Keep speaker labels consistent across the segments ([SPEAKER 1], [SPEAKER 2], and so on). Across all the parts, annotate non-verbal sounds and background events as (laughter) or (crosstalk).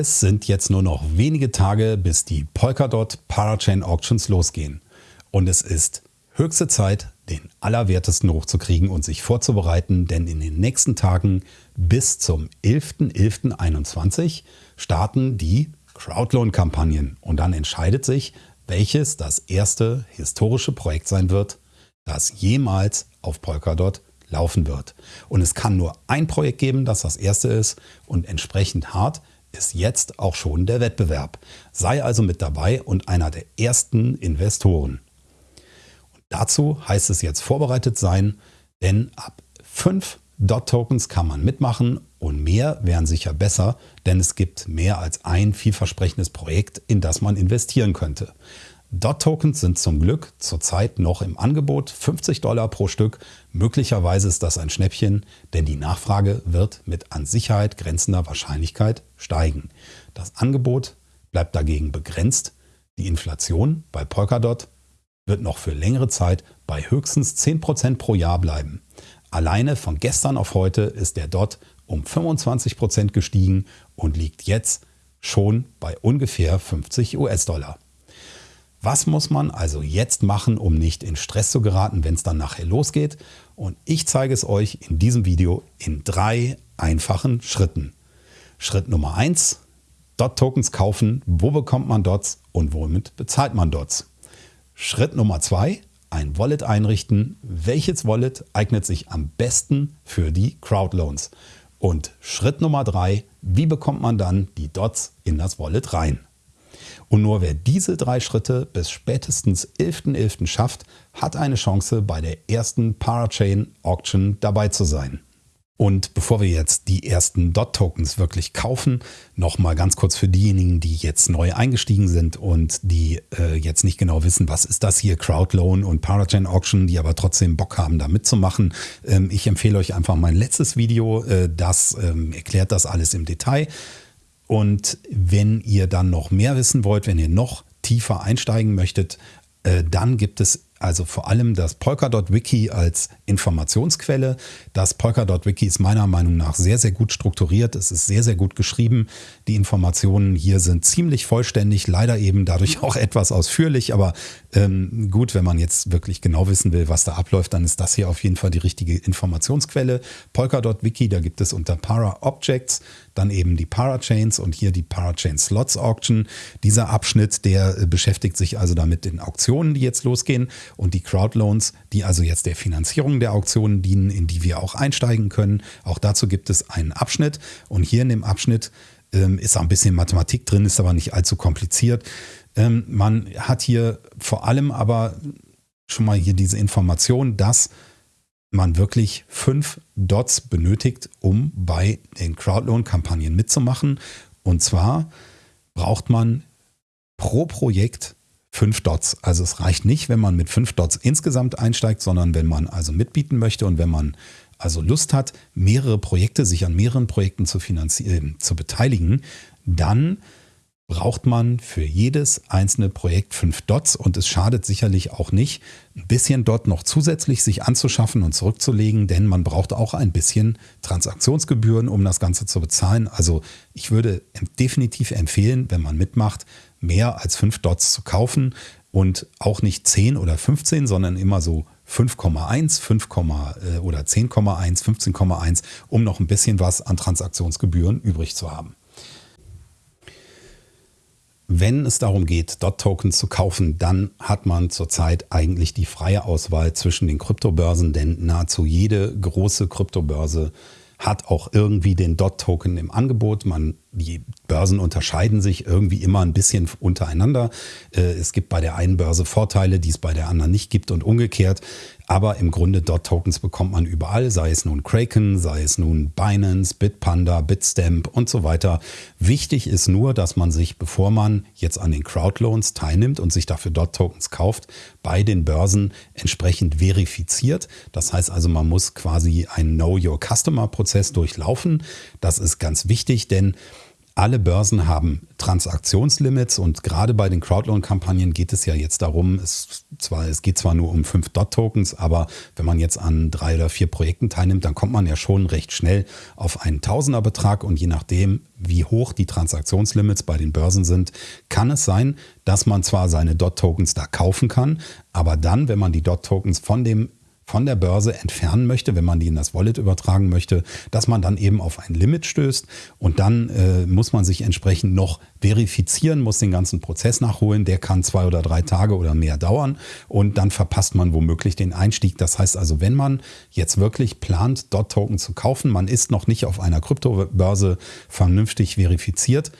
[SPEAKER 1] Es sind jetzt nur noch wenige Tage, bis die Polkadot Parachain Auctions losgehen. Und es ist höchste Zeit, den Allerwertesten hochzukriegen und sich vorzubereiten, denn in den nächsten Tagen bis zum 11.11.21 starten die Crowdloan-Kampagnen und dann entscheidet sich, welches das erste historische Projekt sein wird, das jemals auf Polkadot laufen wird. Und es kann nur ein Projekt geben, das das erste ist und entsprechend hart ist jetzt auch schon der Wettbewerb. Sei also mit dabei und einer der ersten Investoren. Und dazu heißt es jetzt vorbereitet sein, denn ab 5 Dot-Tokens kann man mitmachen und mehr wären sicher besser, denn es gibt mehr als ein vielversprechendes Projekt, in das man investieren könnte. Dot-Tokens sind zum Glück zurzeit noch im Angebot, 50 Dollar pro Stück. Möglicherweise ist das ein Schnäppchen, denn die Nachfrage wird mit an Sicherheit grenzender Wahrscheinlichkeit steigen. Das Angebot bleibt dagegen begrenzt. Die Inflation bei Polkadot wird noch für längere Zeit bei höchstens 10% pro Jahr bleiben. Alleine von gestern auf heute ist der Dot um 25% gestiegen und liegt jetzt schon bei ungefähr 50 US-Dollar. Was muss man also jetzt machen, um nicht in Stress zu geraten, wenn es dann nachher losgeht? Und ich zeige es euch in diesem Video in drei einfachen Schritten. Schritt Nummer eins: Dot-Tokens kaufen. Wo bekommt man Dots und womit bezahlt man Dots? Schritt Nummer zwei: Ein Wallet einrichten. Welches Wallet eignet sich am besten für die Crowdloans? Und Schritt Nummer drei: Wie bekommt man dann die Dots in das Wallet rein? Und nur wer diese drei Schritte bis spätestens 11.11. .11. schafft, hat eine Chance bei der ersten Parachain Auction dabei zu sein. Und bevor wir jetzt die ersten DOT-Tokens wirklich kaufen, nochmal ganz kurz für diejenigen, die jetzt neu eingestiegen sind und die äh, jetzt nicht genau wissen, was ist das hier, Crowdloan und Parachain Auction, die aber trotzdem Bock haben, da mitzumachen. Ähm, ich empfehle euch einfach mein letztes Video, äh, das ähm, erklärt das alles im Detail. Und wenn ihr dann noch mehr wissen wollt, wenn ihr noch tiefer einsteigen möchtet, äh, dann gibt es also vor allem das Polkadot-Wiki als Informationsquelle. Das Polkadot-Wiki ist meiner Meinung nach sehr, sehr gut strukturiert. Es ist sehr, sehr gut geschrieben. Die Informationen hier sind ziemlich vollständig, leider eben dadurch (laughs) auch etwas ausführlich. Aber ähm, gut, wenn man jetzt wirklich genau wissen will, was da abläuft, dann ist das hier auf jeden Fall die richtige Informationsquelle. Polkadot-Wiki, da gibt es unter Para-Objects dann eben die Parachains und hier die Parachain Slots Auction. Dieser Abschnitt, der äh, beschäftigt sich also damit den Auktionen, die jetzt losgehen und die Crowdloans, die also jetzt der Finanzierung der Auktionen dienen, in die wir auch einsteigen können. Auch dazu gibt es einen Abschnitt und hier in dem Abschnitt ähm, ist auch ein bisschen Mathematik drin, ist aber nicht allzu kompliziert. Ähm, man hat hier vor allem aber schon mal hier diese Information, dass man wirklich fünf Dots benötigt, um bei den Crowdloan-Kampagnen mitzumachen. Und zwar braucht man pro Projekt fünf Dots. Also es reicht nicht, wenn man mit fünf Dots insgesamt einsteigt, sondern wenn man also mitbieten möchte und wenn man also Lust hat, mehrere Projekte, sich an mehreren Projekten zu finanzieren, zu beteiligen, dann braucht man für jedes einzelne Projekt fünf Dots und es schadet sicherlich auch nicht, ein bisschen Dot noch zusätzlich sich anzuschaffen und zurückzulegen, denn man braucht auch ein bisschen Transaktionsgebühren, um das Ganze zu bezahlen. Also ich würde definitiv empfehlen, wenn man mitmacht, mehr als fünf Dots zu kaufen und auch nicht 10 oder 15, sondern immer so 5,1, 5, äh, oder 10,1, 15,1, um noch ein bisschen was an Transaktionsgebühren übrig zu haben. Wenn es darum geht, Dot-Tokens zu kaufen, dann hat man zurzeit eigentlich die freie Auswahl zwischen den Kryptobörsen, denn nahezu jede große Kryptobörse hat auch irgendwie den Dot-Token im Angebot. Man, die Börsen unterscheiden sich irgendwie immer ein bisschen untereinander. Äh, es gibt bei der einen Börse Vorteile, die es bei der anderen nicht gibt und umgekehrt. Aber im Grunde Dot-Tokens bekommt man überall, sei es nun Kraken, sei es nun Binance, Bitpanda, Bitstamp und so weiter. Wichtig ist nur, dass man sich, bevor man jetzt an den Crowdloans teilnimmt und sich dafür Dot-Tokens kauft, bei den Börsen entsprechend verifiziert. Das heißt also, man muss quasi einen Know-Your-Customer-Prozess durchlaufen. Das ist ganz wichtig, denn alle Börsen haben Transaktionslimits und gerade bei den Crowdloan-Kampagnen geht es ja jetzt darum, es, zwar, es geht zwar nur um fünf Dot-Tokens, aber wenn man jetzt an drei oder vier Projekten teilnimmt, dann kommt man ja schon recht schnell auf einen Tausenderbetrag und je nachdem, wie hoch die Transaktionslimits bei den Börsen sind, kann es sein, dass man zwar seine Dot-Tokens da kaufen kann, aber dann, wenn man die Dot-Tokens von dem von der Börse entfernen möchte, wenn man die in das Wallet übertragen möchte, dass man dann eben auf ein Limit stößt und dann äh, muss man sich entsprechend noch verifizieren, muss den ganzen Prozess nachholen. Der kann zwei oder drei Tage oder mehr dauern und dann verpasst man womöglich den Einstieg. Das heißt also, wenn man jetzt wirklich plant, Dot-Token zu kaufen, man ist noch nicht auf einer Kryptobörse vernünftig verifiziert,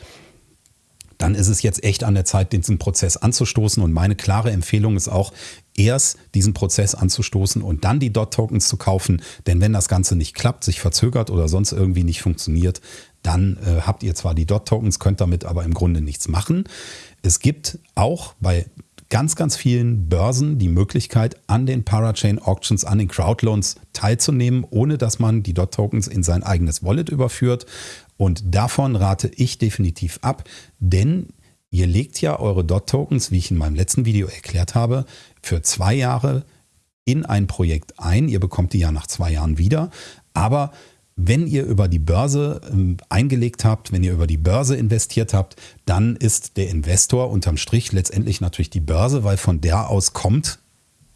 [SPEAKER 1] dann ist es jetzt echt an der Zeit, diesen Prozess anzustoßen. Und meine klare Empfehlung ist auch, erst diesen Prozess anzustoßen und dann die Dot-Tokens zu kaufen. Denn wenn das Ganze nicht klappt, sich verzögert oder sonst irgendwie nicht funktioniert, dann äh, habt ihr zwar die Dot-Tokens, könnt damit aber im Grunde nichts machen. Es gibt auch bei ganz, ganz vielen Börsen die Möglichkeit, an den Parachain Auctions, an den Crowdloans teilzunehmen, ohne dass man die Dot-Tokens in sein eigenes Wallet überführt. Und davon rate ich definitiv ab, denn ihr legt ja eure Dot-Tokens, wie ich in meinem letzten Video erklärt habe, für zwei Jahre in ein Projekt ein. Ihr bekommt die ja nach zwei Jahren wieder. Aber wenn ihr über die Börse ähm, eingelegt habt, wenn ihr über die Börse investiert habt, dann ist der Investor unterm Strich letztendlich natürlich die Börse, weil von der aus kommt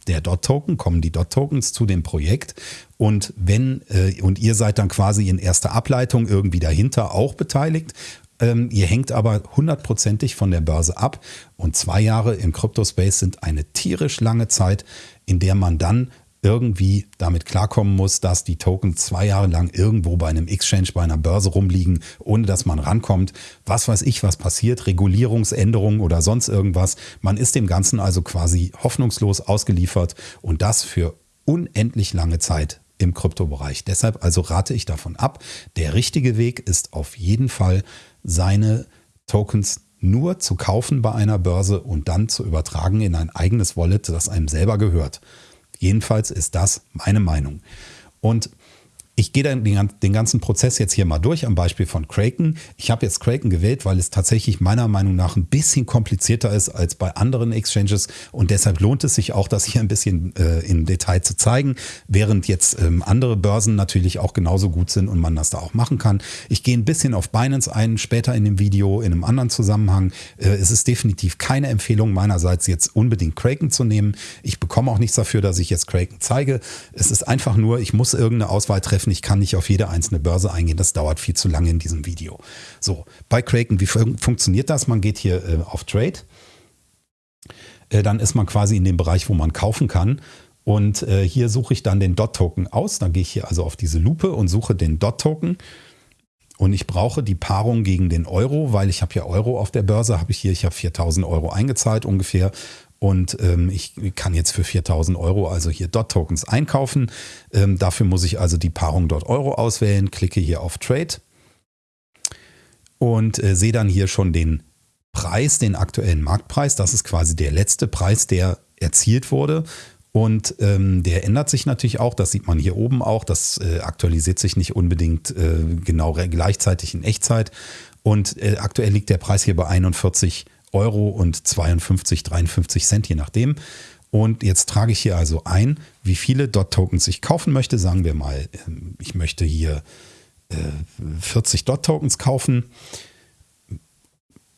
[SPEAKER 1] der Dot-Token, kommen die Dot-Tokens zu dem Projekt. Und wenn, äh, und ihr seid dann quasi in erster Ableitung irgendwie dahinter auch beteiligt. Ähm, ihr hängt aber hundertprozentig von der Börse ab. Und zwei Jahre im Crypto-Space sind eine tierisch lange Zeit, in der man dann irgendwie damit klarkommen muss, dass die Tokens zwei Jahre lang irgendwo bei einem Exchange, bei einer Börse rumliegen, ohne dass man rankommt. Was weiß ich, was passiert, Regulierungsänderungen oder sonst irgendwas. Man ist dem Ganzen also quasi hoffnungslos ausgeliefert und das für unendlich lange Zeit im Kryptobereich. Deshalb also rate ich davon ab. Der richtige Weg ist auf jeden Fall, seine Tokens nur zu kaufen bei einer Börse und dann zu übertragen in ein eigenes Wallet, das einem selber gehört. Jedenfalls ist das meine Meinung. Und ich gehe dann den, ganzen Prozess jetzt hier mal durch am Beispiel von Kraken. Ich habe jetzt Kraken gewählt, weil es tatsächlich meiner Meinung nach ein bisschen komplizierter ist als bei anderen Exchanges und deshalb lohnt es sich auch, das hier ein bisschen äh, im Detail zu zeigen, während jetzt ähm, andere Börsen natürlich auch genauso gut sind und man das da auch machen kann. Ich gehe ein bisschen auf Binance ein, später in dem Video in einem anderen Zusammenhang. Äh, es ist definitiv keine Empfehlung meinerseits jetzt unbedingt Kraken zu nehmen. Ich bekomme auch nichts dafür, dass ich jetzt Kraken zeige. Es ist einfach nur, ich muss irgendeine Auswahl treffen treffen. Ich kann nicht auf jede einzelne Börse eingehen. Das dauert viel zu lange in diesem Video. So, bei Kraken, wie fun funktioniert das? Man geht hier äh, auf Trade. Äh, dann ist man quasi in dem Bereich, wo man kaufen kann. Und äh, hier suche ich dann den Dot-Token aus. Dann gehe ich hier also auf diese Lupe und suche den Dot-Token. Und ich brauche die Paarung gegen den Euro, weil ich habe ja Euro auf der Börse, habe ich hier, ich habe 4000 Euro eingezahlt ungefähr und ähm, ich kann jetzt für 4000 Euro also hier Dot-Tokens einkaufen. Ähm, dafür muss ich also die Paarung Dot Euro auswählen, klicke hier auf Trade und äh, sehe dann hier schon den Preis, den aktuellen Marktpreis. Das ist quasi der letzte Preis, der erzielt wurde. Und ähm, der ändert sich natürlich auch, das sieht man hier oben auch, das äh, aktualisiert sich nicht unbedingt äh, genau gleichzeitig in Echtzeit. Und äh, aktuell liegt der Preis hier bei 41 Euro und 52, 53 Cent, je nachdem. Und jetzt trage ich hier also ein, wie viele Dot-Tokens ich kaufen möchte. Sagen wir mal, ähm, ich möchte hier 40 äh, Dot-Tokens kaufen.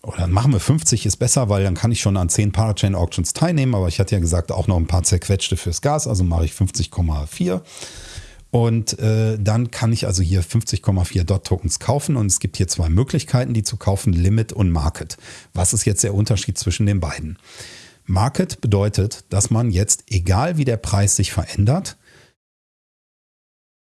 [SPEAKER 1] Oder machen wir 50 ist besser, weil dann kann ich schon an 10 Parachain Auctions teilnehmen. Aber ich hatte ja gesagt, auch noch ein paar zerquetschte fürs Gas. Also mache ich 50,4. Und äh, dann kann ich also hier 50,4 Dot-Tokens kaufen und es gibt hier zwei Möglichkeiten, die zu kaufen, Limit und Market. Was ist jetzt der Unterschied zwischen den beiden? Market bedeutet, dass man jetzt, egal wie der Preis sich verändert,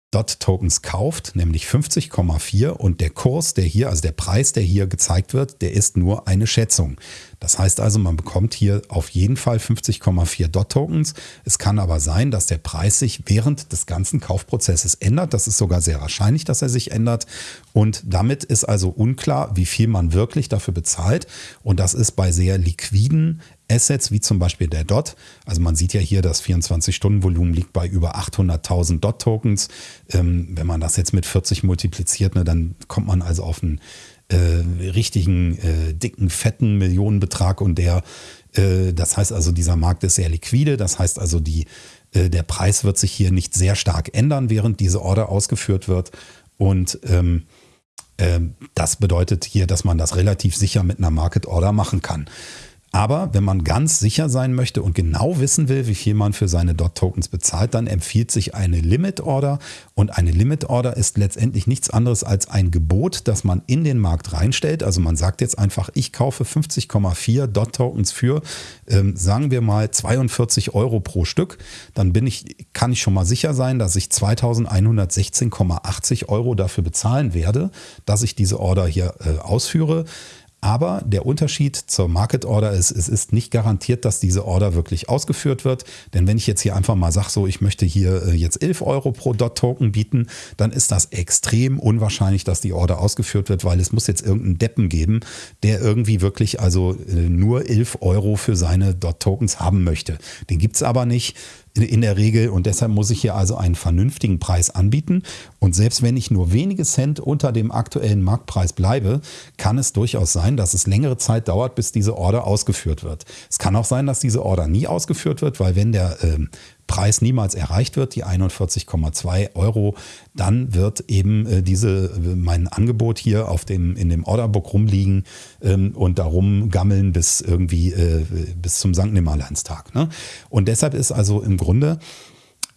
[SPEAKER 1] Dot-Tokens kauft, nämlich 50,4 und der Kurs, der hier, also der Preis, der hier gezeigt wird, der ist nur eine Schätzung. Das heißt also, man bekommt hier auf jeden Fall 50,4 Dot-Tokens. Es kann aber sein, dass der Preis sich während des ganzen Kaufprozesses ändert. Das ist sogar sehr wahrscheinlich, dass er sich ändert. Und damit ist also unklar, wie viel man wirklich dafür bezahlt. Und das ist bei sehr liquiden Assets wie zum Beispiel der DOT. Also man sieht ja hier, das 24-Stunden-Volumen liegt bei über 800.000 DOT-Tokens. Ähm, wenn man das jetzt mit 40 multipliziert, ne, dann kommt man also auf ein äh, richtigen, äh, dicken, fetten Millionenbetrag und der, äh, das heißt also, dieser Markt ist sehr liquide, das heißt also, die, äh, der Preis wird sich hier nicht sehr stark ändern, während diese Order ausgeführt wird. Und ähm, ähm, das bedeutet hier, dass man das relativ sicher mit einer Market Order machen kann. Aber wenn man ganz sicher sein möchte und genau wissen will, wie viel man für seine DOT-Tokens bezahlt, dann empfiehlt sich eine Limit-Order. Und eine Limit-Order ist letztendlich nichts anderes als ein Gebot, das man in den Markt reinstellt. Also man sagt jetzt einfach, ich kaufe 50,4 DOT-Tokens für, ähm, sagen wir mal, 42 Euro pro Stück. Dann bin ich, kann ich schon mal sicher sein, dass ich 2116,80 Euro dafür bezahlen werde, dass ich diese Order hier äh, ausführe. Aber der Unterschied zur Market Order ist, es ist nicht garantiert, dass diese Order wirklich ausgeführt wird. Denn wenn ich jetzt hier einfach mal sage, so ich möchte hier äh, jetzt 11 Euro pro Dot-Token bieten, dann ist das extrem unwahrscheinlich, dass die Order ausgeführt wird, weil es muss jetzt irgendeinen Deppen geben, der irgendwie wirklich also äh, nur 11 Euro für seine Dot-Tokens haben möchte. Den gibt es aber nicht in der Regel und deshalb muss ich hier also einen vernünftigen Preis anbieten. Und selbst wenn ich nur wenige Cent unter dem aktuellen Marktpreis bleibe, kann es durchaus sein, dass es längere Zeit dauert, bis diese Order ausgeführt wird. Es kann auch sein, dass diese Order nie ausgeführt wird, weil wenn der ähm, Preis niemals erreicht wird, die 41,2 Euro, dann wird eben äh, diese, äh, mein Angebot hier auf dem, in dem Orderbook rumliegen ähm, und darum gammeln bis irgendwie äh, bis zum St. Nimmerleinstag. Ne? Und deshalb ist also im Grunde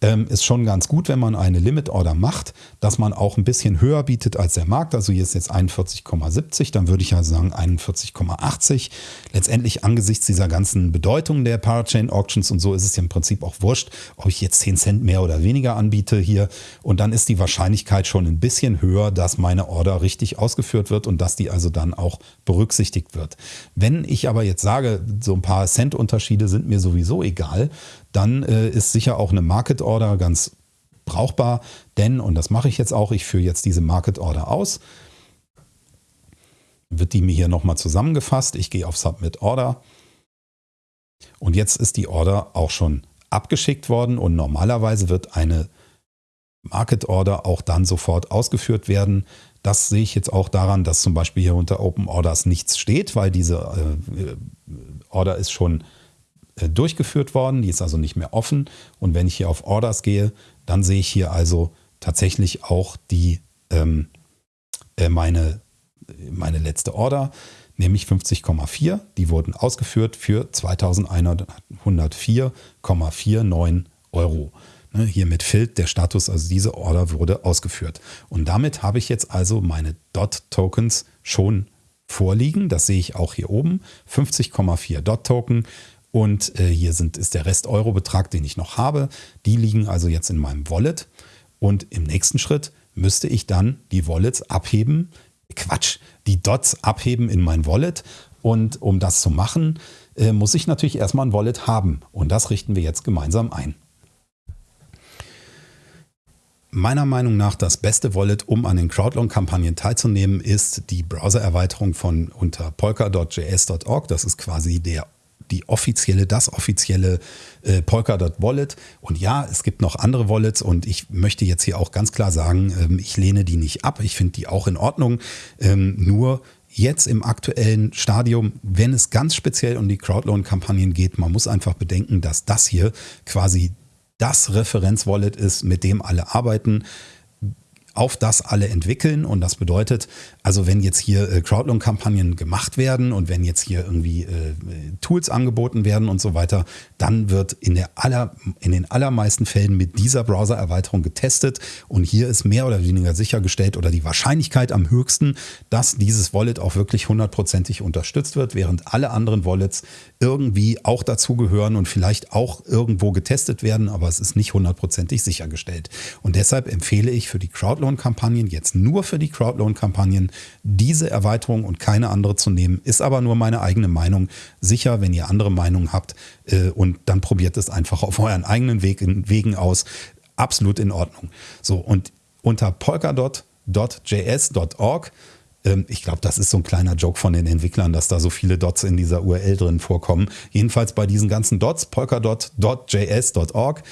[SPEAKER 1] ähm, ist schon ganz gut, wenn man eine Limit Order macht, dass man auch ein bisschen höher bietet als der Markt. Also hier ist jetzt 41,70, dann würde ich ja sagen 41,80. Letztendlich angesichts dieser ganzen Bedeutung der Parachain Auctions und so ist es ja im Prinzip auch wurscht, ob ich jetzt 10 Cent mehr oder weniger anbiete hier. Und dann ist die Wahrscheinlichkeit schon ein bisschen höher, dass meine Order richtig ausgeführt wird und dass die also dann auch berücksichtigt wird. Wenn ich aber jetzt sage, so ein paar Cent Unterschiede sind mir sowieso egal, dann äh, ist sicher auch eine Market Order ganz brauchbar, denn, und das mache ich jetzt auch, ich führe jetzt diese Market Order aus, wird die mir hier nochmal zusammengefasst. Ich gehe auf Submit Order und jetzt ist die Order auch schon abgeschickt worden und normalerweise wird eine Market Order auch dann sofort ausgeführt werden. Das sehe ich jetzt auch daran, dass zum Beispiel hier unter Open Orders nichts steht, weil diese äh, Order ist schon äh, durchgeführt worden. Die ist also nicht mehr offen. Und wenn ich hier auf Orders gehe, dann sehe ich hier also tatsächlich auch die, ähm, äh, meine, meine letzte Order, nämlich 50,4. Die wurden ausgeführt für 2104,49 Euro. Ne, hier mit Filt der Status, also diese Order wurde ausgeführt. Und damit habe ich jetzt also meine Dot-Tokens schon vorliegen. Das sehe ich auch hier oben. 50,4 Dot-Token und äh, hier sind, ist der Rest-Euro-Betrag, den ich noch habe. Die liegen also jetzt in meinem Wallet. Und im nächsten Schritt müsste ich dann die Wallets abheben. Quatsch, die Dots abheben in mein Wallet. Und um das zu machen, äh, muss ich natürlich erstmal ein Wallet haben. Und das richten wir jetzt gemeinsam ein. Meiner Meinung nach das beste Wallet, um an den Crowdloan-Kampagnen teilzunehmen, ist die Browser-Erweiterung von unter polka.js.org. Das ist quasi der die offizielle, das offizielle äh, Polkadot Wallet. Und ja, es gibt noch andere Wallets und ich möchte jetzt hier auch ganz klar sagen, ähm, ich lehne die nicht ab. Ich finde die auch in Ordnung. Ähm, nur jetzt im aktuellen Stadium, wenn es ganz speziell um die Crowdloan-Kampagnen geht, man muss einfach bedenken, dass das hier quasi das Referenzwallet ist, mit dem alle arbeiten auf das alle entwickeln. Und das bedeutet, also wenn jetzt hier äh, Crowdloan-Kampagnen gemacht werden und wenn jetzt hier irgendwie äh, Tools angeboten werden und so weiter, dann wird in, der aller, in den allermeisten Fällen mit dieser Browser-Erweiterung getestet. Und hier ist mehr oder weniger sichergestellt oder die Wahrscheinlichkeit am höchsten, dass dieses Wallet auch wirklich hundertprozentig unterstützt wird, während alle anderen Wallets irgendwie auch dazugehören und vielleicht auch irgendwo getestet werden, aber es ist nicht hundertprozentig sichergestellt. Und deshalb empfehle ich für die Crowdloan-Kampagnen, jetzt nur für die Crowdloan-Kampagnen, diese Erweiterung und keine andere zu nehmen, ist aber nur meine eigene Meinung. Sicher, wenn ihr andere Meinungen habt äh, und dann probiert es einfach auf euren eigenen Weg, Wegen aus. Absolut in Ordnung. So, und unter polkadot.js.org ähm, ich glaube, das ist so ein kleiner Joke von den Entwicklern, dass da so viele Dots in dieser URL drin vorkommen. Jedenfalls bei diesen ganzen Dots, polkadot.js.org,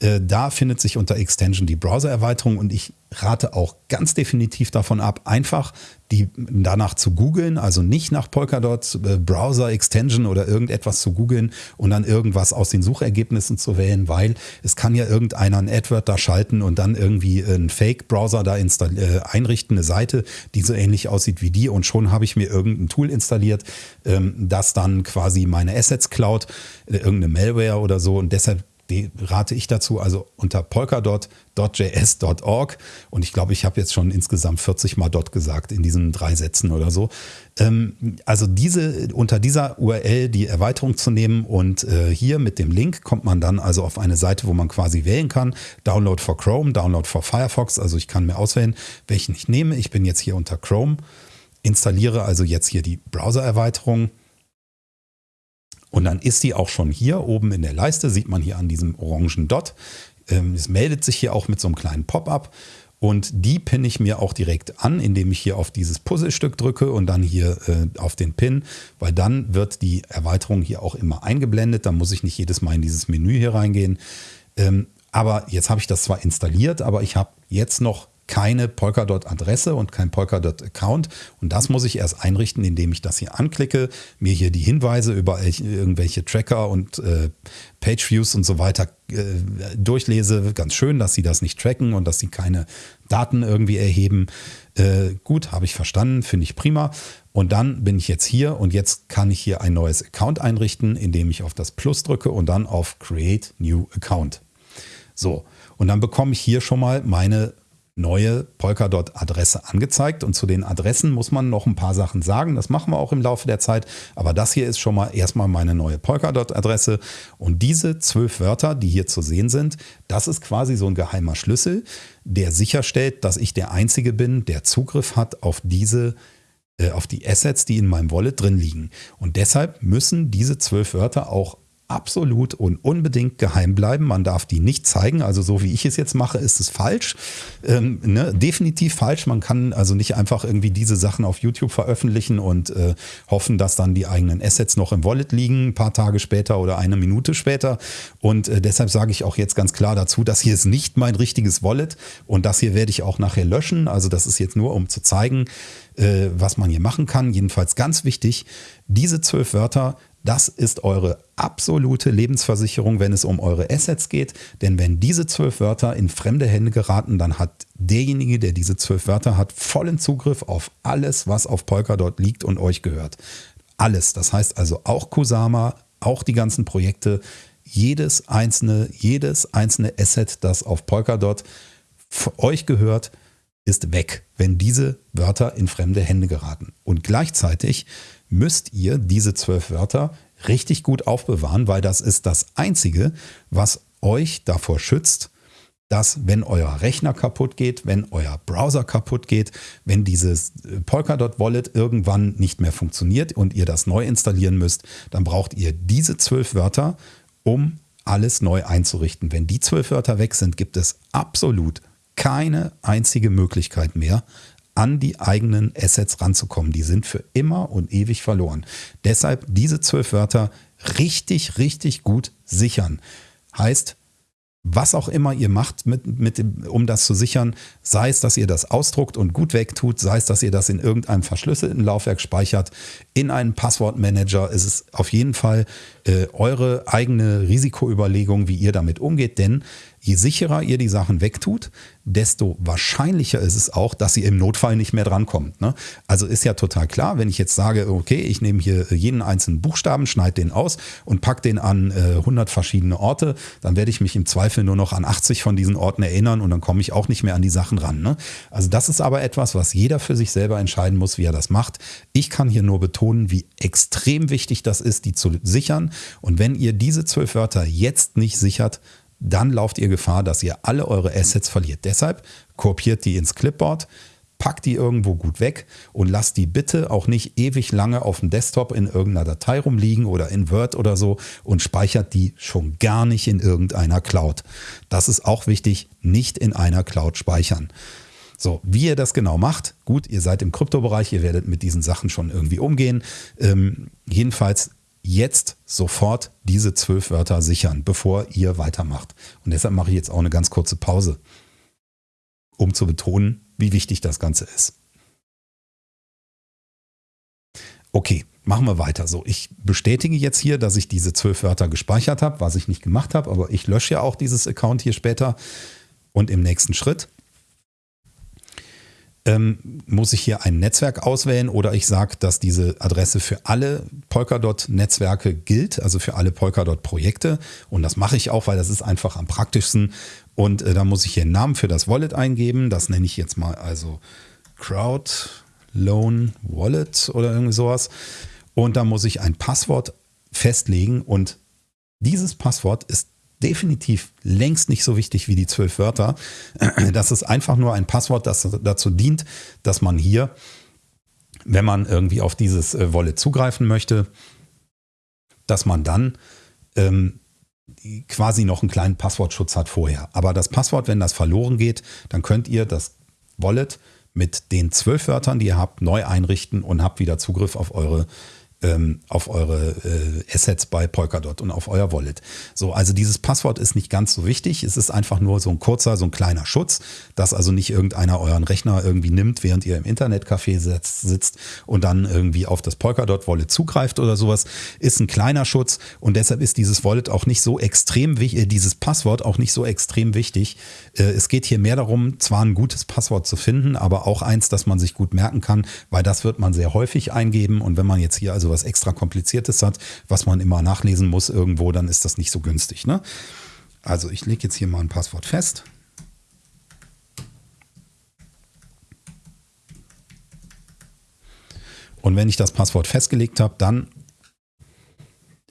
[SPEAKER 1] Äh, da findet sich unter Extension die Browser-Erweiterung und ich rate auch ganz definitiv davon ab, einfach die danach zu googeln, also nicht nach Polkadot äh, Browser Extension oder irgendetwas zu googeln und dann irgendwas aus den Suchergebnissen zu wählen, weil es kann ja irgendeiner ein AdWord da schalten und dann irgendwie einen Fake-Browser da äh, einrichten, eine Seite, die so ähnlich aussieht wie die und schon habe ich mir irgendein Tool installiert, ähm, das dann quasi meine Assets klaut, äh, irgendeine Malware oder so und deshalb die rate ich dazu, also unter polkadot.js.org und ich glaube, ich habe jetzt schon insgesamt 40 mal dot gesagt in diesen drei Sätzen oder so. Ähm, also diese, unter dieser URL die Erweiterung zu nehmen und äh, hier mit dem Link kommt man dann also auf eine Seite, wo man quasi wählen kann. Download for Chrome, Download for Firefox, also ich kann mir auswählen, welchen ich nehme. Ich bin jetzt hier unter Chrome, installiere also jetzt hier die Browser-Erweiterung und dann ist die auch schon hier oben in der Leiste, sieht man hier an diesem orangen Dot. Ähm, es meldet sich hier auch mit so einem kleinen Pop-up. Und die pinne ich mir auch direkt an, indem ich hier auf dieses Puzzlestück drücke und dann hier äh, auf den Pin, weil dann wird die Erweiterung hier auch immer eingeblendet. Da muss ich nicht jedes Mal in dieses Menü hier reingehen. Ähm, aber jetzt habe ich das zwar installiert, aber ich habe jetzt noch keine Polkadot-Adresse und kein Polkadot-Account. Und das muss ich erst einrichten, indem ich das hier anklicke, mir hier die Hinweise über irgendwelche Tracker und äh, Pageviews und so weiter äh, durchlese. Ganz schön, dass sie das nicht tracken und dass sie keine Daten irgendwie erheben. Äh, gut, habe ich verstanden, finde ich prima. Und dann bin ich jetzt hier und jetzt kann ich hier ein neues Account einrichten, indem ich auf das Plus drücke und dann auf Create New Account. So, und dann bekomme ich hier schon mal meine neue Polkadot-Adresse angezeigt. Und zu den Adressen muss man noch ein paar Sachen sagen. Das machen wir auch im Laufe der Zeit. Aber das hier ist schon mal erstmal meine neue Polkadot-Adresse. Und diese zwölf Wörter, die hier zu sehen sind, das ist quasi so ein geheimer Schlüssel, der sicherstellt, dass ich der Einzige bin, der Zugriff hat auf diese äh, auf die Assets, die in meinem Wallet drin liegen. Und deshalb müssen diese zwölf Wörter auch absolut und unbedingt geheim bleiben. Man darf die nicht zeigen. Also so wie ich es jetzt mache, ist es falsch. Ähm, ne? Definitiv falsch. Man kann also nicht einfach irgendwie diese Sachen auf YouTube veröffentlichen und äh, hoffen, dass dann die eigenen Assets noch im Wallet liegen, ein paar Tage später oder eine Minute später. Und äh, deshalb sage ich auch jetzt ganz klar dazu, das hier ist nicht mein richtiges Wallet und das hier werde ich auch nachher löschen. Also das ist jetzt nur, um zu zeigen, äh, was man hier machen kann. Jedenfalls ganz wichtig, diese zwölf Wörter das ist eure absolute Lebensversicherung, wenn es um eure Assets geht. Denn wenn diese zwölf Wörter in fremde Hände geraten, dann hat derjenige, der diese zwölf Wörter hat, vollen Zugriff auf alles, was auf Polkadot liegt und euch gehört. Alles. Das heißt also auch Kusama, auch die ganzen Projekte, jedes einzelne, jedes einzelne Asset, das auf Polkadot euch gehört, ist weg, wenn diese Wörter in fremde Hände geraten. Und gleichzeitig müsst ihr diese zwölf Wörter richtig gut aufbewahren, weil das ist das Einzige, was euch davor schützt, dass wenn euer Rechner kaputt geht, wenn euer Browser kaputt geht, wenn dieses äh, Polkadot Wallet irgendwann nicht mehr funktioniert und ihr das neu installieren müsst, dann braucht ihr diese zwölf Wörter, um alles neu einzurichten. Wenn die zwölf Wörter weg sind, gibt es absolut keine einzige Möglichkeit mehr, an die eigenen Assets ranzukommen. Die sind für immer und ewig verloren. Deshalb diese zwölf Wörter richtig, richtig gut sichern. Heißt, was auch immer ihr macht, mit, mit dem, um das zu sichern, sei es, dass ihr das ausdruckt und gut wegtut, sei es, dass ihr das in irgendeinem verschlüsselten Laufwerk speichert, in einen Passwortmanager, ist es auf jeden Fall äh, eure eigene Risikoüberlegung, wie ihr damit umgeht, denn je sicherer ihr die Sachen wegtut, desto wahrscheinlicher ist es auch, dass ihr im Notfall nicht mehr drankommt. Ne? Also ist ja total klar, wenn ich jetzt sage, okay, ich nehme hier jeden einzelnen Buchstaben, schneide den aus und packe den an äh, 100 verschiedene Orte, dann werde ich mich im Zweifel nur noch an 80 von diesen Orten erinnern und dann komme ich auch nicht mehr an die Sachen ran. Ne? Also das ist aber etwas, was jeder für sich selber entscheiden muss, wie er das macht. Ich kann hier nur betonen, wie extrem wichtig das ist, die zu sichern. Und wenn ihr diese zwölf Wörter jetzt nicht sichert, dann lauft ihr Gefahr, dass ihr alle eure Assets verliert. Deshalb kopiert die ins Clipboard, packt die irgendwo gut weg und lasst die bitte auch nicht ewig lange auf dem Desktop in irgendeiner Datei rumliegen oder in Word oder so und speichert die schon gar nicht in irgendeiner Cloud. Das ist auch wichtig, nicht in einer Cloud speichern. So, wie ihr das genau macht, gut, ihr seid im Kryptobereich, ihr werdet mit diesen Sachen schon irgendwie umgehen. Ähm, jedenfalls jetzt sofort diese zwölf Wörter sichern, bevor ihr weitermacht. Und deshalb mache ich jetzt auch eine ganz kurze Pause, um zu betonen, wie wichtig das Ganze ist. Okay, machen wir weiter. So, ich bestätige jetzt hier, dass ich diese zwölf Wörter gespeichert habe, was ich nicht gemacht habe, aber ich lösche ja auch dieses Account hier später. Und im nächsten Schritt ähm, muss ich hier ein Netzwerk auswählen oder ich sage, dass diese Adresse für alle Polkadot-Netzwerke gilt, also für alle Polkadot-Projekte. Und das mache ich auch, weil das ist einfach am praktischsten. Und äh, da muss ich hier einen Namen für das Wallet eingeben. Das nenne ich jetzt mal also Crowd Loan Wallet oder irgendwie sowas. Und da muss ich ein Passwort festlegen und dieses Passwort ist definitiv längst nicht so wichtig wie die zwölf Wörter. (clears throat) Das ist einfach nur ein Passwort, das dazu dient, dass man hier, wenn man irgendwie auf dieses äh, Wallet zugreifen möchte, dass man dann ähm, quasi noch einen kleinen Passwortschutz hat vorher. Aber das Passwort, wenn das verloren geht, dann könnt ihr das Wallet mit den zwölf Wörtern, die ihr habt, neu einrichten und habt wieder Zugriff auf eure ähm, auf eure äh, Assets bei Polkadot und auf euer Wallet. So, also dieses Passwort ist nicht ganz so wichtig. Es ist einfach nur so ein kurzer, so ein kleiner Schutz, dass also nicht irgendeiner euren Rechner irgendwie nimmt, während ihr im Internetcafé sitzt, sitzt und dann irgendwie auf das Polkadot Wallet zugreift oder sowas. Ist ein kleiner Schutz und deshalb ist dieses Wallet auch nicht so extrem wichtig, äh, dieses Passwort auch nicht so extrem wichtig. Äh, es geht hier mehr darum, zwar ein gutes Passwort zu finden, aber auch eins, das man sich gut merken kann, weil das wird man sehr häufig eingeben und wenn man jetzt hier also was extra kompliziertes hat, was man immer nachlesen muss irgendwo, dann ist das nicht so günstig. Ne? Also ich lege jetzt hier mal ein Passwort fest. Und wenn ich das Passwort festgelegt habe, dann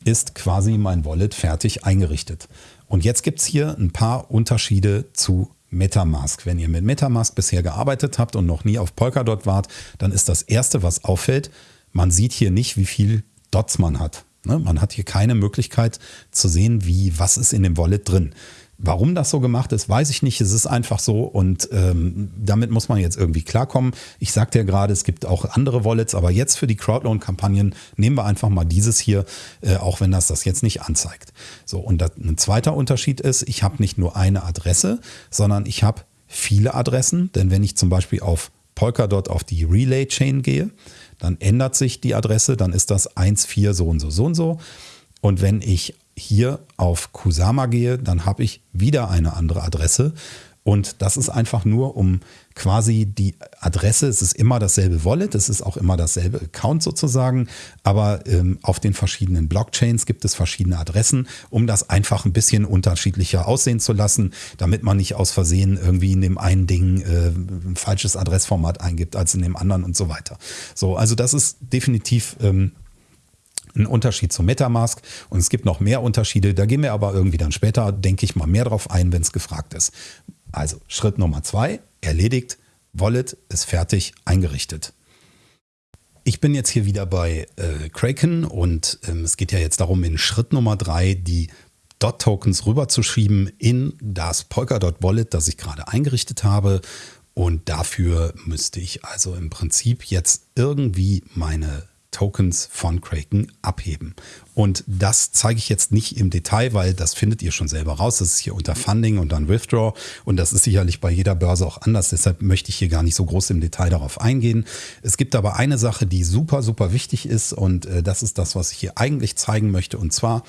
[SPEAKER 1] ist quasi mein Wallet fertig eingerichtet. Und jetzt gibt es hier ein paar Unterschiede zu Metamask. Wenn ihr mit Metamask bisher gearbeitet habt und noch nie auf Polkadot wart, dann ist das Erste, was auffällt, man sieht hier nicht, wie viel Dots man hat. Ne? Man hat hier keine Möglichkeit zu sehen, wie, was ist in dem Wallet drin. Warum das so gemacht ist, weiß ich nicht. Es ist einfach so und ähm, damit muss man jetzt irgendwie klarkommen. Ich sagte ja gerade, es gibt auch andere Wallets, aber jetzt für die Crowdloan-Kampagnen nehmen wir einfach mal dieses hier, äh, auch wenn das das jetzt nicht anzeigt. So, und das, ein zweiter Unterschied ist, ich habe nicht nur eine Adresse, sondern ich habe viele Adressen. Denn wenn ich zum Beispiel auf Polkadot auf die Relay-Chain gehe, dann ändert sich die Adresse, dann ist das 1,4 so und so, so und so. Und wenn ich hier auf Kusama gehe, dann habe ich wieder eine andere Adresse. Und das ist einfach nur, um quasi die Adresse, es ist immer dasselbe Wallet, es ist auch immer dasselbe Account sozusagen, aber ähm, auf den verschiedenen Blockchains gibt es verschiedene Adressen, um das einfach ein bisschen unterschiedlicher aussehen zu lassen, damit man nicht aus Versehen irgendwie in dem einen Ding äh, ein falsches Adressformat eingibt als in dem anderen und so weiter. So, also das ist definitiv ähm, ein Unterschied zu Metamask und es gibt noch mehr Unterschiede, da gehen wir aber irgendwie dann später, denke ich mal, mehr drauf ein, wenn es gefragt ist. Also Schritt Nummer zwei, erledigt, Wallet ist fertig, eingerichtet. Ich bin jetzt hier wieder bei äh, Kraken und ähm, es geht ja jetzt darum, in Schritt Nummer drei die Dot-Tokens rüberzuschieben in das Polkadot Wallet, das ich gerade eingerichtet habe. Und dafür müsste ich also im Prinzip jetzt irgendwie meine Tokens von Kraken abheben. Und das zeige ich jetzt nicht im Detail, weil das findet ihr schon selber raus. Das ist hier unter Funding und dann Withdraw. Und das ist sicherlich bei jeder Börse auch anders. Deshalb möchte ich hier gar nicht so groß im Detail darauf eingehen. Es gibt aber eine Sache, die super, super wichtig ist. Und äh, das ist das, was ich hier eigentlich zeigen möchte. Und zwar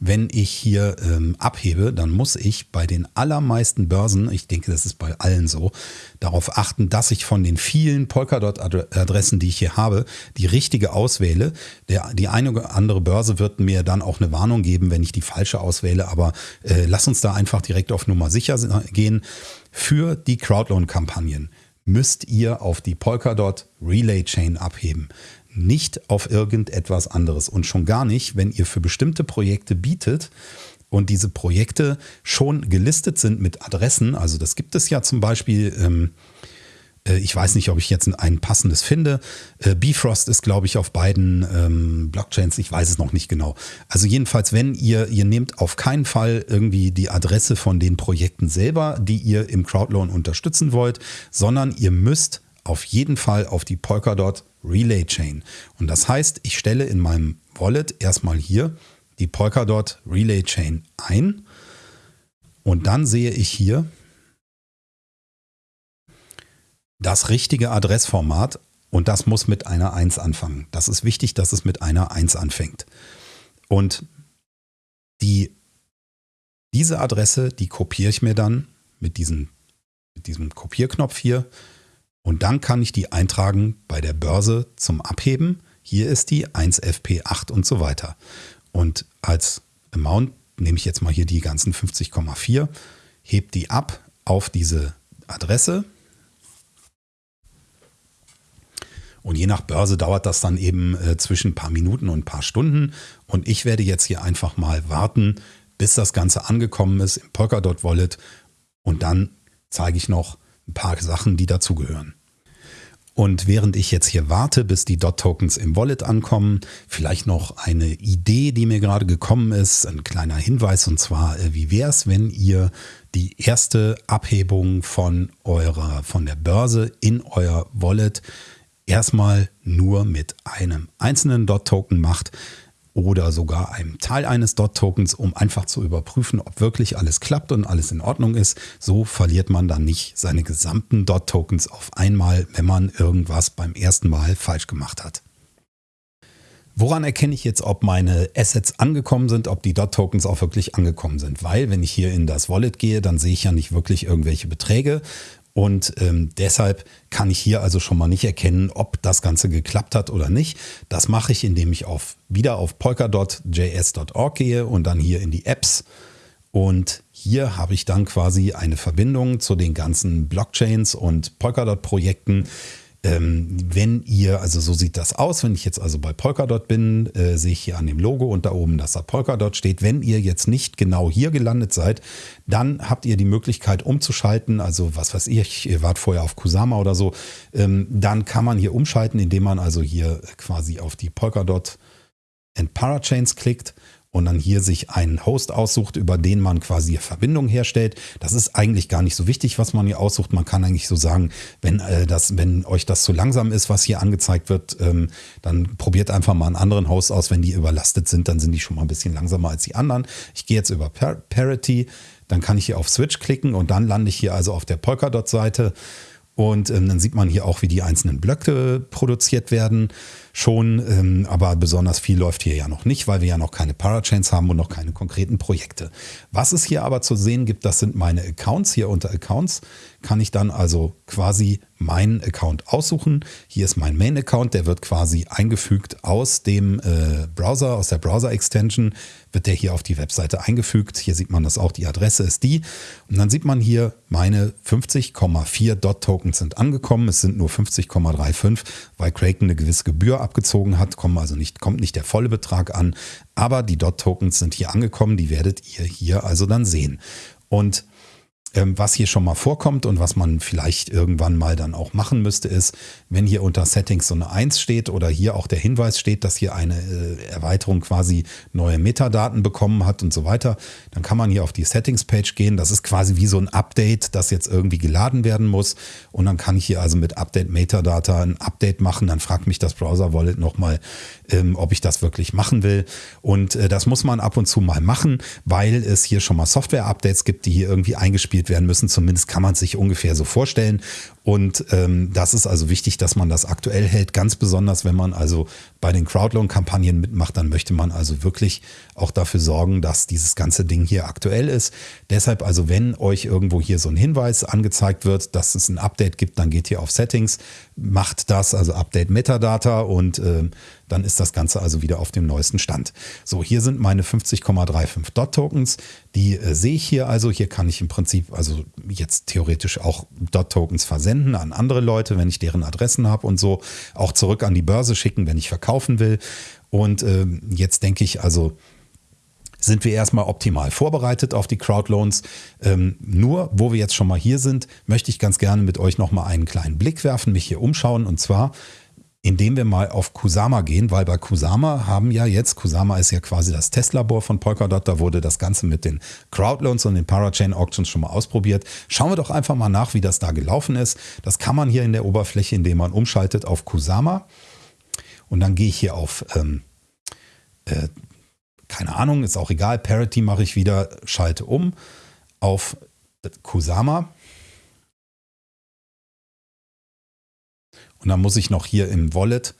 [SPEAKER 1] wenn ich hier ähm, abhebe, dann muss ich bei den allermeisten Börsen, ich denke, das ist bei allen so, darauf achten, dass ich von den vielen Polkadot-Adressen, die ich hier habe, die richtige auswähle. Der, die eine oder andere Börse wird mir dann auch eine Warnung geben, wenn ich die falsche auswähle, aber äh, lass uns da einfach direkt auf Nummer sicher gehen. Für die Crowdloan-Kampagnen müsst ihr auf die Polkadot Relay Chain abheben nicht auf irgendetwas anderes und schon gar nicht, wenn ihr für bestimmte Projekte bietet und diese Projekte schon gelistet sind mit Adressen. Also das gibt es ja zum Beispiel. Ähm, äh, ich weiß nicht, ob ich jetzt ein passendes finde. Äh, Bifrost ist, glaube ich, auf beiden ähm, Blockchains. Ich weiß es noch nicht genau. Also jedenfalls, wenn ihr, ihr nehmt auf keinen Fall irgendwie die Adresse von den Projekten selber, die ihr im Crowdloan unterstützen wollt, sondern ihr müsst auf jeden Fall auf die Polkadot Relay Chain. Und das heißt, ich stelle in meinem Wallet erstmal hier die Polkadot Relay Chain ein und dann sehe ich hier das richtige Adressformat und das muss mit einer 1 anfangen. Das ist wichtig, dass es mit einer 1 anfängt. Und die, diese Adresse, die kopiere ich mir dann mit, diesen, mit diesem Kopierknopf hier und dann kann ich die eintragen bei der Börse zum Abheben. Hier ist die 1FP8 und so weiter. Und als Amount nehme ich jetzt mal hier die ganzen 50,4, hebt die ab auf diese Adresse. Und je nach Börse dauert das dann eben äh, zwischen ein paar Minuten und ein paar Stunden. Und ich werde jetzt hier einfach mal warten, bis das Ganze angekommen ist im Polkadot Wallet. Und dann zeige ich noch ein paar Sachen, die dazugehören. Und während ich jetzt hier warte, bis die DOT-Tokens im Wallet ankommen, vielleicht noch eine Idee, die mir gerade gekommen ist, ein kleiner Hinweis und zwar, äh, wie wäre es, wenn ihr die erste Abhebung von eurer, von der Börse in euer Wallet erstmal nur mit einem einzelnen DOT-Token macht, oder sogar einem Teil eines DOT-Tokens, um einfach zu überprüfen, ob wirklich alles klappt und alles in Ordnung ist. So verliert man dann nicht seine gesamten DOT-Tokens auf einmal, wenn man irgendwas beim ersten Mal falsch gemacht hat. Woran erkenne ich jetzt, ob meine Assets angekommen sind, ob die DOT-Tokens auch wirklich angekommen sind? Weil, wenn ich hier in das Wallet gehe, dann sehe ich ja nicht wirklich irgendwelche Beträge, und ähm, deshalb kann ich hier also schon mal nicht erkennen, ob das Ganze geklappt hat oder nicht. Das mache ich, indem ich auf, wieder auf polkadot.js.org gehe und dann hier in die Apps. Und hier habe ich dann quasi eine Verbindung zu den ganzen Blockchains und Polkadot-Projekten, wenn ihr, also so sieht das aus, wenn ich jetzt also bei Polkadot bin, äh, sehe ich hier an dem Logo und da oben, dass da Polkadot steht. Wenn ihr jetzt nicht genau hier gelandet seid, dann habt ihr die Möglichkeit umzuschalten. Also was weiß ich, ihr wart vorher auf Kusama oder so. Ähm, dann kann man hier umschalten, indem man also hier quasi auf die Polkadot and Parachains klickt und dann hier sich einen Host aussucht, über den man quasi Verbindung herstellt. Das ist eigentlich gar nicht so wichtig, was man hier aussucht. Man kann eigentlich so sagen, wenn, äh, das, wenn euch das zu langsam ist, was hier angezeigt wird, ähm, dann probiert einfach mal einen anderen Host aus. Wenn die überlastet sind, dann sind die schon mal ein bisschen langsamer als die anderen. Ich gehe jetzt über Par Parity, dann kann ich hier auf Switch klicken und dann lande ich hier also auf der Polkadot-Seite. Und ähm, dann sieht man hier auch, wie die einzelnen Blöcke produziert werden schon, ähm, aber besonders viel läuft hier ja noch nicht, weil wir ja noch keine Parachains haben und noch keine konkreten Projekte. Was es hier aber zu sehen gibt, das sind meine Accounts. Hier unter Accounts kann ich dann also quasi meinen Account aussuchen. Hier ist mein Main-Account, der wird quasi eingefügt aus dem äh, Browser, aus der Browser-Extension, wird der hier auf die Webseite eingefügt. Hier sieht man das auch, die Adresse ist die. Und dann sieht man hier, meine 50,4 Dot-Tokens sind angekommen. Es sind nur 50,35, weil Kraken eine gewisse Gebühr abgezogen hat, kommen also nicht, kommt nicht der volle Betrag an. Aber die Dot-Tokens sind hier angekommen, die werdet ihr hier also dann sehen. Und was hier schon mal vorkommt und was man vielleicht irgendwann mal dann auch machen müsste, ist, wenn hier unter Settings so eine 1 steht oder hier auch der Hinweis steht, dass hier eine äh, Erweiterung quasi neue Metadaten bekommen hat und so weiter, dann kann man hier auf die Settings-Page gehen. Das ist quasi wie so ein Update, das jetzt irgendwie geladen werden muss. Und dann kann ich hier also mit Update Metadata ein Update machen. Dann fragt mich das Browser Wallet nochmal, ähm, ob ich das wirklich machen will. Und äh, das muss man ab und zu mal machen, weil es hier schon mal Software-Updates gibt, die hier irgendwie eingespielt werden müssen. Zumindest kann man es sich ungefähr so vorstellen. Und ähm, das ist also wichtig, dass man das aktuell hält. Ganz besonders, wenn man also bei den Crowdloan-Kampagnen mitmacht, dann möchte man also wirklich auch dafür sorgen, dass dieses ganze Ding hier aktuell ist. Deshalb also, wenn euch irgendwo hier so ein Hinweis angezeigt wird, dass es ein Update gibt, dann geht ihr auf Settings, macht das, also Update Metadata und äh, dann ist das Ganze also wieder auf dem neuesten Stand. So, hier sind meine 50,35 Dot-Tokens. Die äh, sehe ich hier also. Hier kann ich im Prinzip also jetzt theoretisch auch Dot-Tokens versenden an andere Leute, wenn ich deren Adressen habe und so. Auch zurück an die Börse schicken, wenn ich verkaufen will. Und äh, jetzt denke ich also, sind wir erstmal optimal vorbereitet auf die Crowdloans. Ähm, nur, wo wir jetzt schon mal hier sind, möchte ich ganz gerne mit euch nochmal einen kleinen Blick werfen, mich hier umschauen. Und zwar indem wir mal auf Kusama gehen, weil bei Kusama haben ja jetzt, Kusama ist ja quasi das Testlabor von Polkadot, da wurde das Ganze mit den Crowdloans und den Parachain Auctions schon mal ausprobiert. Schauen wir doch einfach mal nach, wie das da gelaufen ist. Das kann man hier in der Oberfläche, indem man umschaltet auf Kusama. Und dann gehe ich hier auf, ähm, äh, keine Ahnung, ist auch egal, Parity mache ich wieder, schalte um auf Kusama Und dann muss ich noch hier im Wallet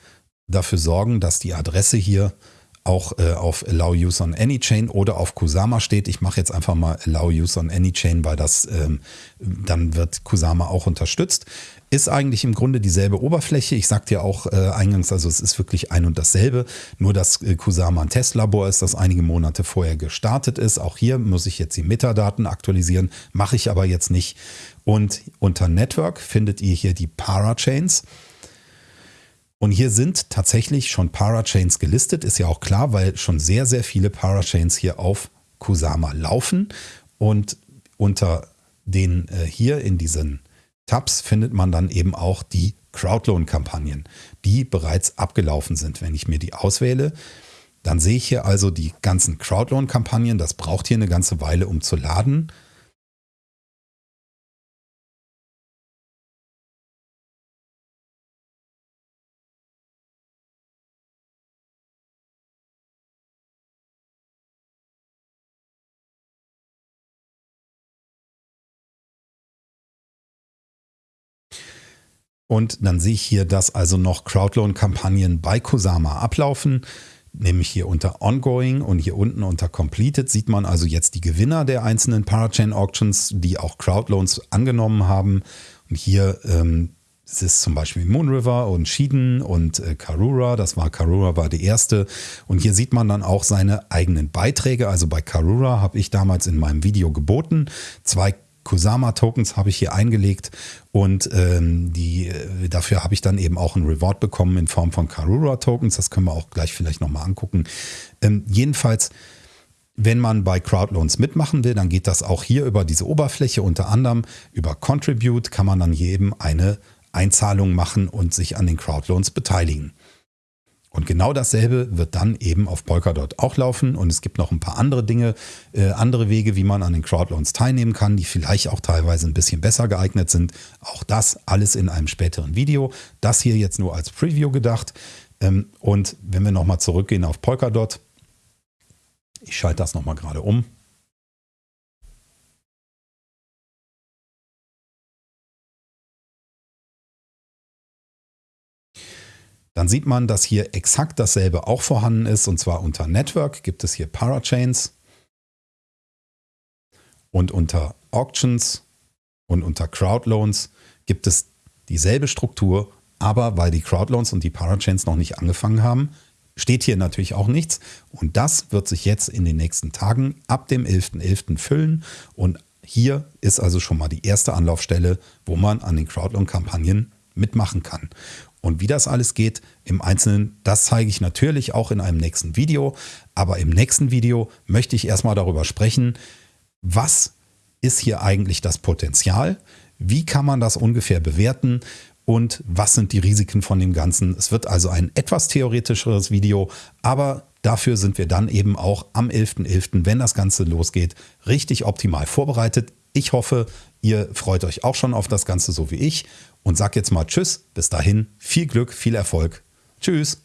[SPEAKER 1] dafür sorgen, dass die Adresse hier auch äh, auf Allow Use on Any Chain oder auf Kusama steht. Ich mache jetzt einfach mal Allow Use on Any Chain, weil das ähm, dann wird Kusama auch unterstützt. Ist eigentlich im Grunde dieselbe Oberfläche. Ich sagte ja auch äh, eingangs, also es ist wirklich ein und dasselbe. Nur dass äh, Kusama ein Testlabor ist, das einige Monate vorher gestartet ist. Auch hier muss ich jetzt die Metadaten aktualisieren, mache ich aber jetzt nicht. Und unter Network findet ihr hier die Parachains. Und hier sind tatsächlich schon Parachains gelistet, ist ja auch klar, weil schon sehr, sehr viele Parachains hier auf Kusama laufen. Und unter den äh, hier in diesen Tabs findet man dann eben auch die Crowdloan-Kampagnen, die bereits abgelaufen sind. Wenn ich mir die auswähle, dann sehe ich hier also die ganzen Crowdloan-Kampagnen. Das braucht hier eine ganze Weile, um zu laden. Und dann sehe ich hier, dass also noch Crowdloan-Kampagnen bei Kusama ablaufen, nämlich hier unter Ongoing und hier unten unter Completed sieht man also jetzt die Gewinner der einzelnen Parachain Auctions, die auch Crowdloans angenommen haben. Und hier ähm, es ist zum Beispiel Moonriver und Shiden und äh, Karura. Das war Karura war die erste. Und hier sieht man dann auch seine eigenen Beiträge. Also bei Karura habe ich damals in meinem Video geboten. Zwei Kusama-Tokens habe ich hier eingelegt und ähm, die, äh, dafür habe ich dann eben auch ein Reward bekommen in Form von Karura-Tokens. Das können wir auch gleich vielleicht nochmal angucken. Ähm, jedenfalls, wenn man bei Crowdloans mitmachen will, dann geht das auch hier über diese Oberfläche. Unter anderem über Contribute kann man dann jedem eine Einzahlung machen und sich an den Crowdloans beteiligen. Und genau dasselbe wird dann eben auf Polkadot auch laufen. Und es gibt noch ein paar andere Dinge, äh, andere Wege, wie man an den Crowdloans teilnehmen kann, die vielleicht auch teilweise ein bisschen besser geeignet sind. Auch das alles in einem späteren Video. Das hier jetzt nur als Preview gedacht. Ähm, und wenn wir nochmal zurückgehen auf Polkadot, ich schalte das nochmal gerade um. Dann sieht man, dass hier exakt dasselbe auch vorhanden ist und zwar unter Network gibt es hier Parachains und unter Auctions und unter Crowdloans gibt es dieselbe Struktur, aber weil die Crowdloans und die Parachains noch nicht angefangen haben, steht hier natürlich auch nichts und das wird sich jetzt in den nächsten Tagen ab dem 11.11. .11. füllen und hier ist also schon mal die erste Anlaufstelle, wo man an den Crowdloan-Kampagnen mitmachen kann. Und wie das alles geht im Einzelnen, das zeige ich natürlich auch in einem nächsten Video. Aber im nächsten Video möchte ich erstmal darüber sprechen, was ist hier eigentlich das Potenzial? Wie kann man das ungefähr bewerten? Und was sind die Risiken von dem Ganzen? Es wird also ein etwas theoretischeres Video, aber dafür sind wir dann eben auch am 11.11., .11., wenn das Ganze losgeht, richtig optimal vorbereitet. Ich hoffe, ihr freut euch auch schon auf das Ganze so wie ich und sag jetzt mal Tschüss. Bis dahin, viel Glück, viel Erfolg. Tschüss.